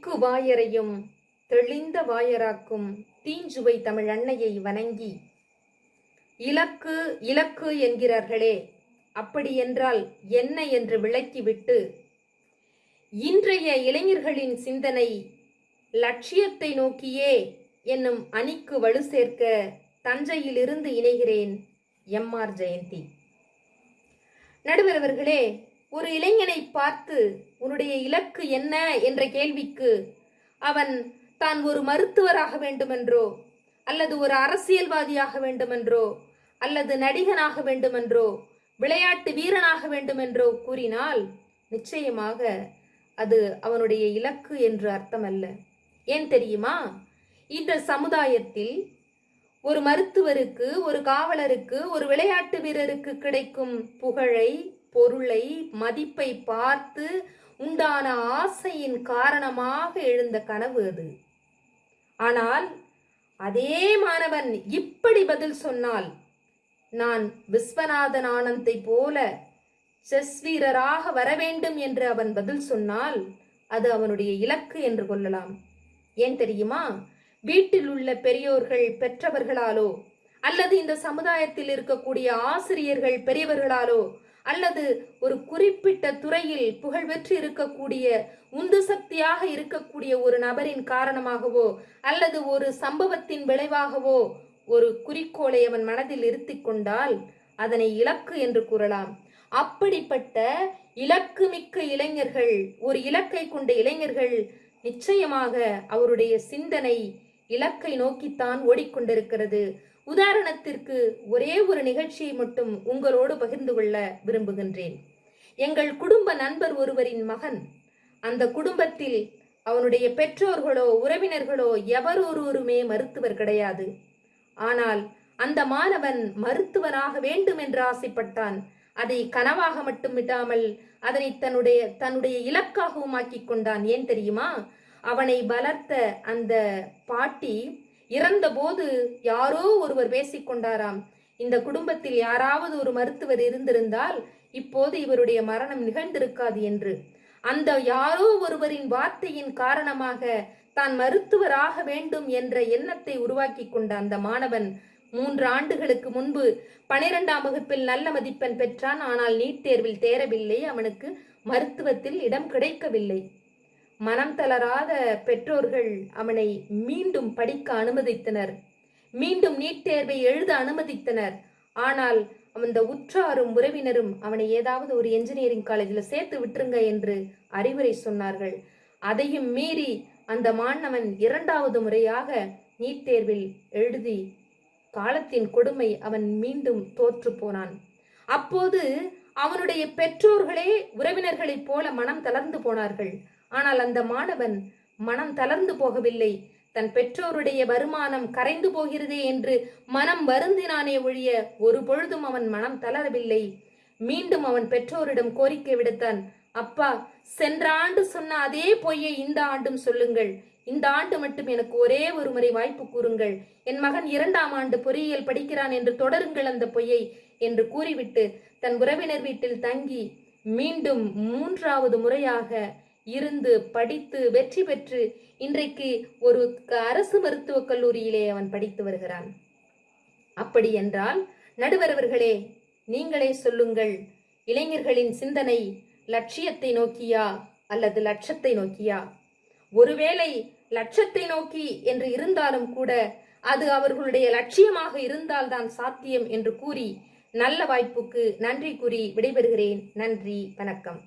திக்கு வாயரையும் தெளிந்த வாயராக்கும் தீஞ்சுவை தமிழ் அன்னையை வணங்கி இலக்கு இலக்கு என்கிறார்களே அப்படி என்றால் என்ன என்று விளக்கிவிட்டு இன்றைய இளைஞர்களின் சிந்தனை லட்சியத்தை நோக்கியே என்னும் அணிக்கு வலு சேர்க்க தஞ்சையிலிருந்து இணைகிறேன் எம். ஆர். ஜெயந்தி. நடுவரவர்களே ஒரு இளைஞனை பார்த்து உன்னுடைய இலக்கு என்ன? என்ற கேள்விக்கு அவன் தான் ஒரு மருத்துவராக வேண்டுமென்றோ அல்லது ஒரு அரசியல்வாதியாக வேண்டுமென்றோ அல்லது நடிகனாக வேண்டுமென்றோ விளையாட்டு வீரனாக வேண்டுமென்றோ கூறினால் நிச்சயமாக அது அவனுடைய இலக்கு என்று அர்த்தமல்ல. ஏன் தெரியுமா? இந்த சமுதாயத்தில் ஒரு மருத்துவருக்கு ஒரு காவலருக்கு ஒரு விளையாட்டு வீரருக்கு கிடைக்கும் புகழை பொருளை மதிப்பை பார்த்து உண்டான ஆசையின் காரணமாக எழுந்த கனவு அது. ஆனால் அதே மாணவன் இப்படி பதில் சொன்னால் நான் விஸ்வநாதன் ஆனந்தை போல செஸ் வீரராக வர வேண்டும் என்று அவன் பதில் சொன்னால் அது அவனுடைய இலக்கு என்று கொள்ளலாம். ஏன் தெரியுமா? வீட்டில் உள்ள பெரியோர்கள் பெற்றவர்களாலோ அல்லது இந்த சமுதாயத்தில் இருக்கக்கூடிய ஆசிரியர்கள் பெரியவர்களாலோ அல்லது ஒரு குறிப்பிட்ட துறையில் புகழ்பெற்று இருக்கக்கூடிய உந்து சக்தியாக இருக்கக்கூடிய ஒரு நபரின் காரணமாகவோ அல்லது ஒரு சம்பவத்தின் விளைவாகவோ ஒரு குறிக்கோளை அவன் மனதில் இருத்தி கொண்டால் அதனை இலக்கு என்று கூறலாம். அப்படிப்பட்ட இலக்கு மிக்க இளைஞர்கள் ஒரு இலக்கை கொண்ட இளைஞர்கள் நிச்சயமாக அவருடைய சிந்தனை இலக்கை நோக்கித்தான் ஓடிக்கொண்டிருக்கிறது. உதாரணத்திற்கு ஒரே ஒரு நிகழ்ச்சியை மட்டும் உங்களோடு பகிர்ந்து கொள்ள விரும்புகின்றேன். எங்கள் குடும்ப நண்பர் ஒருவரின் மகன். அந்த குடும்பத்தில் அவனுடைய பெற்றோர்களோ உறவினர்களோ எவரொருவருமே மருத்துவர் கிடையாது. ஆனால் அந்த மாணவன் மருத்துவனாக வேண்டும் என்று ஆசைப்பட்டான். அதை கனவாக மட்டும் விடாமல் அதனை தன்னுடைய தன்னுடைய இலக்காகவும் ஆக்கிக் கொண்டான். ஏன் தெரியுமா? அவனை வளர்த்த அந்த பாட்டி இறந்தபோது யாரோ ஒருவர் பேசிக்கொண்டாராம். இந்த குடும்பத்தில் யாராவது ஒரு மருத்துவர் இருந்திருந்தால் இப்போது இவருடைய மரணம் நிகழ்ந்திருக்காது என்று. அந்த யாரோ ஒருவரின் வார்த்தையின் காரணமாக தான் மருத்துவராக வேண்டும் என்ற எண்ணத்தை உருவாக்கி கொண்ட அந்த மாணவன் மூன்று ஆண்டுகளுக்கு முன்பு பனிரெண்டாம் வகுப்பில் நல்ல மதிப்பெண் பெற்றான். ஆனால் நீட் தேர்வில் தேரவில்லை. அவனுக்கு மருத்துவத்தில் இடம் கிடைக்கவில்லை. மனம் தளராத பெற்றோர்கள் அவனை மீண்டும் படிக்க அனுமதித்தனர். மீண்டும் நீட் தேர்வை எழுத அனுமதித்தனர். ஆனால் அந்த உற்றாரும் உறவினரும் அவனை ஏதாவது ஒரு என்ஜினியரிங் காலேஜில் சேர்த்து விட்டுருங்க என்று அறிவுரை சொன்னார்கள். அதையும் மீறி அந்த மாணவன் இரண்டாவது முறையாக நீட் தேர்வில் எழுதி காலத்தின் கொடுமை அவன் மீண்டும் தோற்று போனான். அப்போது அவனுடைய பெற்றோர்களே உறவினர்களைப் போல மனம் தளர்ந்து போனார்கள். ஆனால் அந்த மாணவன் மனம் தளர்ந்து போகவில்லை. தன் பெற்றோருடைய வருமானம் கரைந்து போகிறதே என்று மனம் வருந்தினானே ஒழிய ஒரு பொழுதும் அவன் மனம் தளரவில்லை. மீண்டும் அவன் பெற்றோரிடம் கோரிக்கை விடுத்தான். அப்பா சென்ற ஆண்டு சொன்ன அதே பொய்யை இந்த ஆண்டும் சொல்லுங்கள். இந்த ஆண்டு மட்டும் எனக்கு ஒரே ஒரு முறை வாய்ப்பு கூறுங்கள். என் மகன் இரண்டாம் ஆண்டு பொறியியல் படிக்கிறான் என்று தொடருங்கள் அந்த பொய்யை என்று கூறிவிட்டு தன் உறவினர் வீட்டில் தங்கி மீண்டும் மூன்றாவது முறையாக இருந்து படித்து வெற்றி பெற்று இன்றைக்கு ஒரு அரசு மருத்துவக் கல்லூரியிலே அவன் படித்து வருகிறான். அப்படி என்றால் நடுவர் அவர்களே நீங்களே சொல்லுங்கள். இளைஞர்களின் சிந்தனை லட்சியத்தை நோக்கியா அல்லது லட்சத்தை நோக்கியா? ஒருவேளை லட்சத்தை நோக்கி என்று இருந்தாலும் கூட அது அவர்களுடைய லட்சியமாக இருந்தால்தான் சாத்தியம் என்று கூறி நல்ல வாய்ப்புக்கு நன்றி கூறி விடைபெறுகிறேன். நன்றி வணக்கம்.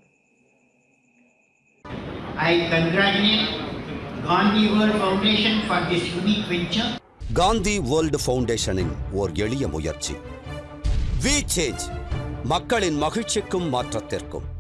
I congratulate Gandhi World Foundation for this unique venture. Gandhi world ஃபவுண்டேஷனின் ஓர் எளிய முயற்சி. வி சேஞ்ச் மக்களின் மகிழ்ச்சிக்கும் மாற்றத்திற்கும்.